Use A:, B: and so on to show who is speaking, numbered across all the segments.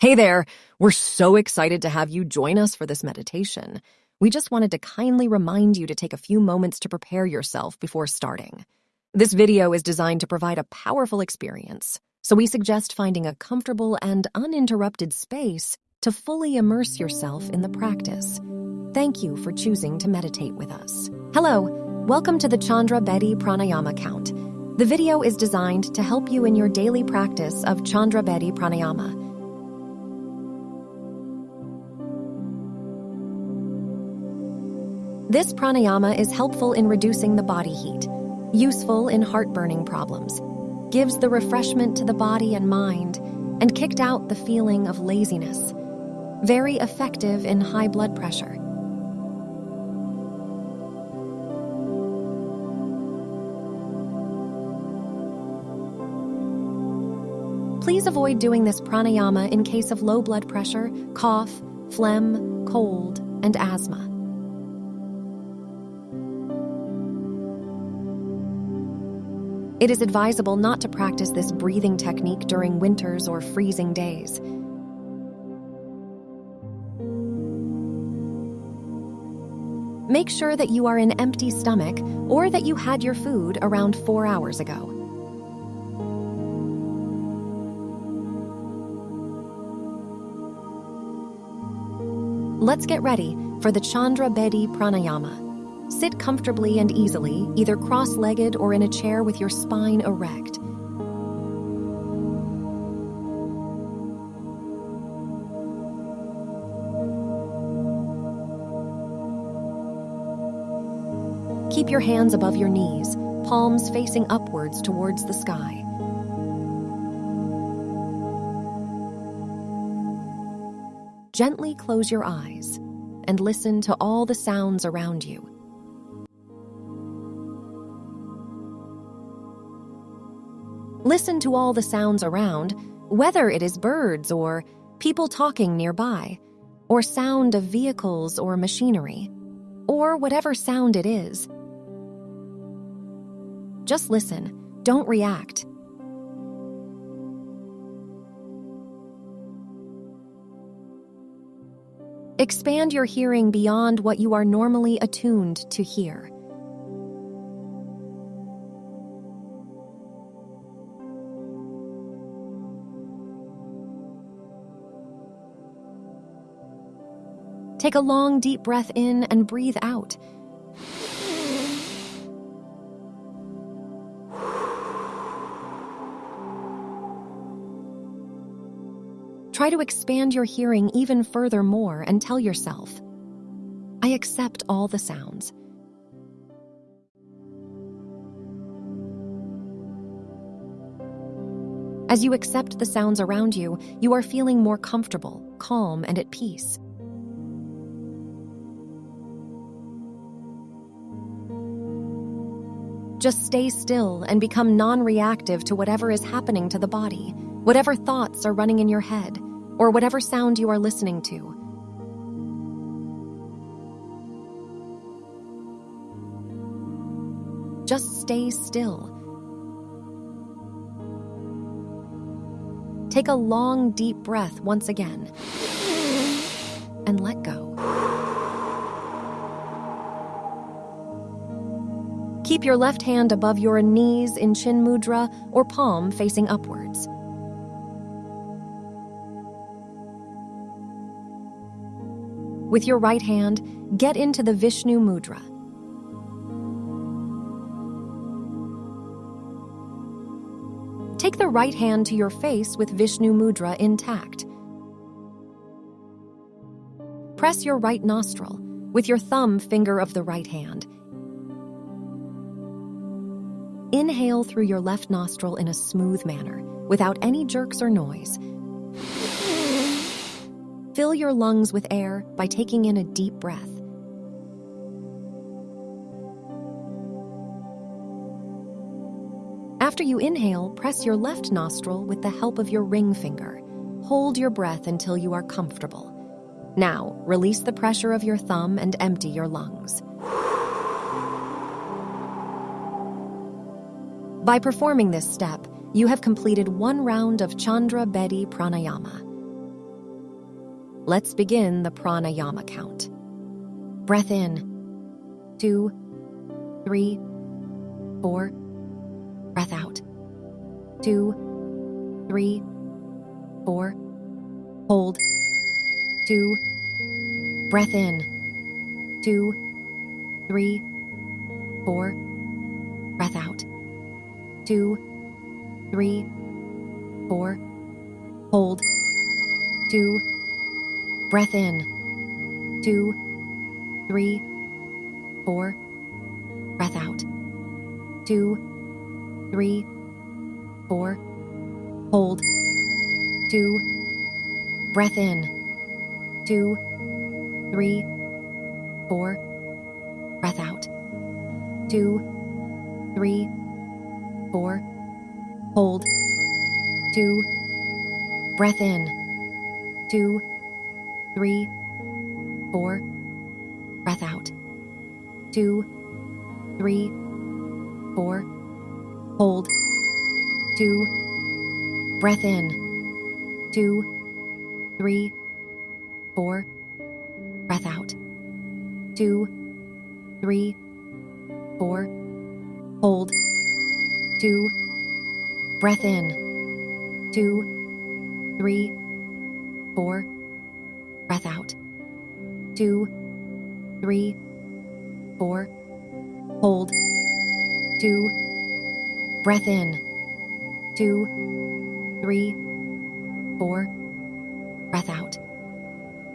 A: Hey there! We're so excited to have you join us for this meditation. We just wanted to kindly remind you to take a few moments to prepare yourself before starting. This video is designed to provide a powerful experience, so we suggest finding a comfortable and uninterrupted space to fully immerse yourself in the practice. Thank you for choosing to meditate with us. Hello, welcome to the Chandra Bhedi Pranayama Count. The video is designed to help you in your daily practice of Chandra Bhedi Pranayama. This pranayama is helpful in reducing the body heat, useful in heartburning problems, gives the refreshment to the body and mind, and kicked out the feeling of laziness. Very effective in high blood pressure. Please avoid doing this pranayama in case of low blood pressure, cough, phlegm, cold, and asthma. It is advisable not to practice this breathing technique during winters or freezing days. Make sure that you are in empty stomach or that you had your food around four hours ago. Let's get ready for the Chandra Bhedi Pranayama. Sit comfortably and easily, either cross legged or in a chair with your spine erect. Keep your hands above your knees, palms facing upwards towards the sky. Gently close your eyes and listen to all the sounds around you. Listen to all the sounds around, whether it is birds or people talking nearby, or sound of vehicles or machinery, or whatever sound it is. Just listen, don't react. Expand your hearing beyond what you are normally attuned to hear. Take a long, deep breath in and breathe out. Try to expand your hearing even further more and tell yourself, I accept all the sounds. As you accept the sounds around you, you are feeling more comfortable, calm, and at peace. Just stay still and become non reactive to whatever is happening to the body, whatever thoughts are running in your head, or whatever sound you are listening to. Just stay still. Take a long, deep breath once again and let go. Keep your left hand above your knees in chin mudra or palm facing upwards. With your right hand, get into the Vishnu mudra. Take the right hand to your face with Vishnu mudra intact. Press your right nostril with your thumb finger of the right hand Inhale through your left nostril in a smooth manner, without any jerks or noise. Fill your lungs with air by taking in a deep breath. After you inhale, press your left nostril with the help of your ring finger. Hold your breath until you are comfortable. Now, release the pressure of your thumb and empty your lungs. By performing this step, you have completed one round of Chandra Bhedi Pranayama. Let's begin the pranayama count. Breath in, two, three, four. Breath out, two, three, four. Hold, two. Breath in, two, three, four. Breath out, two, three, four. Hold, two. Breath in, two, three, four. Breath out, two, three, four. Hold, two. Breath in, two, three, four. Breath out, two, three, four. Hold, two. Breath in, two, three, four. Breath out, two, three, four. Hold, two. Breath in, two, three, four. Breath out, two, three, four. Hold, two. Breath in, two, three, four. Breath out, two, three, four. Hold, two. Breath in, two, three, four. Breath out,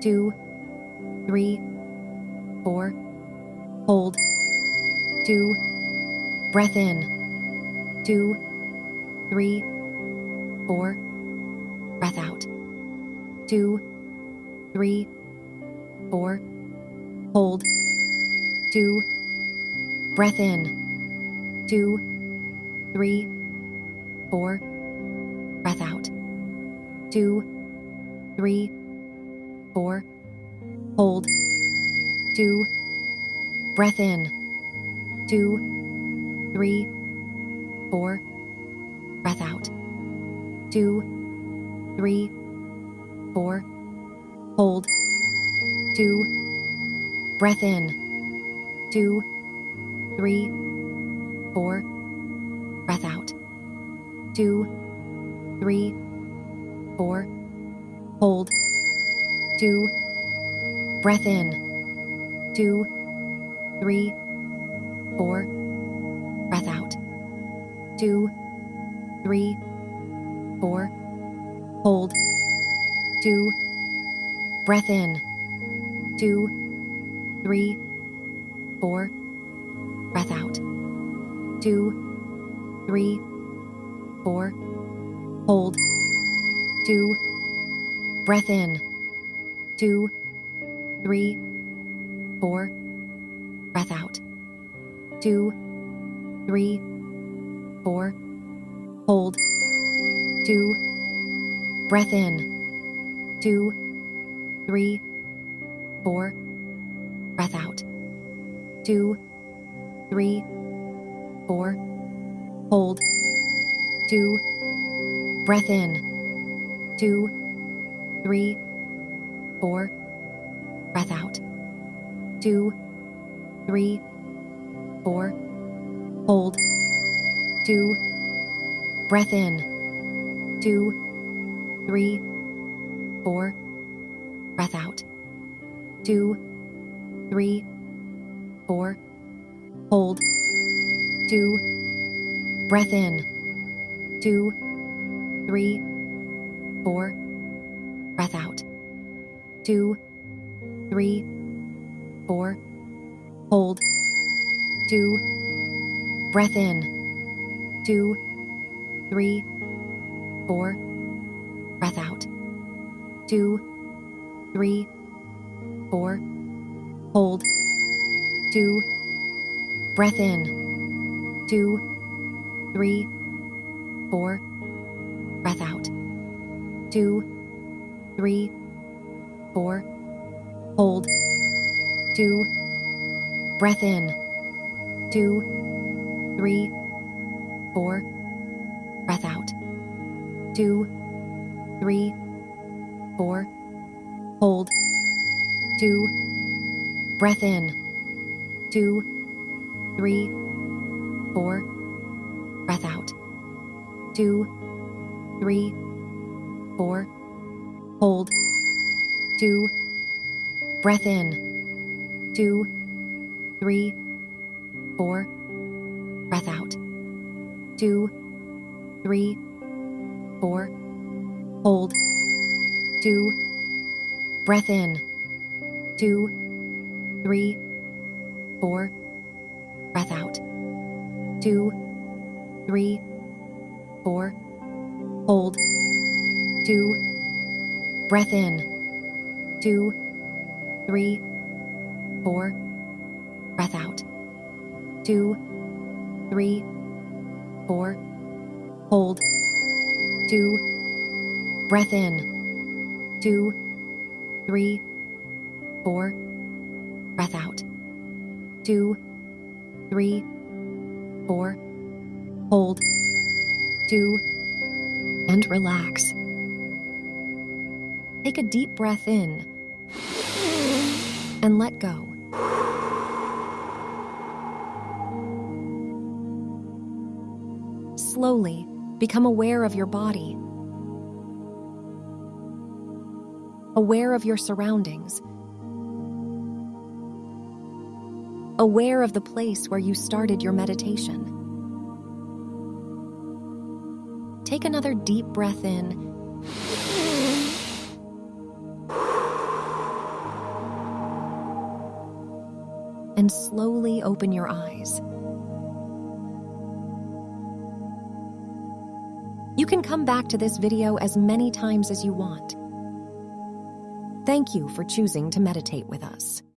A: two, three, four. Hold, two. Breath in, two, three, four. Breath out, two, three, four. Hold, two. Breath in, two, three, four. Breath out, two, three, four. Hold, two. Breath in, two, three, four. Breath out, two, three, four. Hold, two. Breath in, two, three, four. Breath out, two, three, four. Hold, two. Breath in, two, three, four. Two, three, four. Hold, two. Breath in, two, three, four. Breath out, two, three, four. Hold, two. Breath in, two, three, four. Breath out, two, three, four. Hold, two. Breath in, two, three, four. Breath out, two, three, four. Hold, two. Breath in, two, three, four. Breath out, two, three, four. Hold, two. Breath in, two, three, four. Breath out, two, three, four. Hold, two. Breath in, two, three, four. Breath out, two, three, four. Hold, two. Breath in, two, three, four. Breath out, two, three, four. Hold, two. Breath in, two, three, four. Breath out, two, three, four. Hold, two. Breath in, two, three, four. Breath out, two, three, four. Hold. Two. Breath in. Two, three, four. Breath out. Two, three, four. Hold. Two. Breath in. Two, three, four. Breath out. Two, three, four. Hold. Two. Breath in. Two, three, four. Breath out. Two, three, four. Hold. Two. Breath in. Two, three, four. Breath out. Two, three, four. Hold. Two. Breath in. Two, three, four. Breath out. Two, three, four. Hold. Two. And relax. Take a deep breath in and let go. Slowly become aware of your body, aware of your surroundings, aware of the place where you started your meditation. Take another deep breath in and slowly open your eyes. You can come back to this video as many times as you want. Thank you for choosing to meditate with us.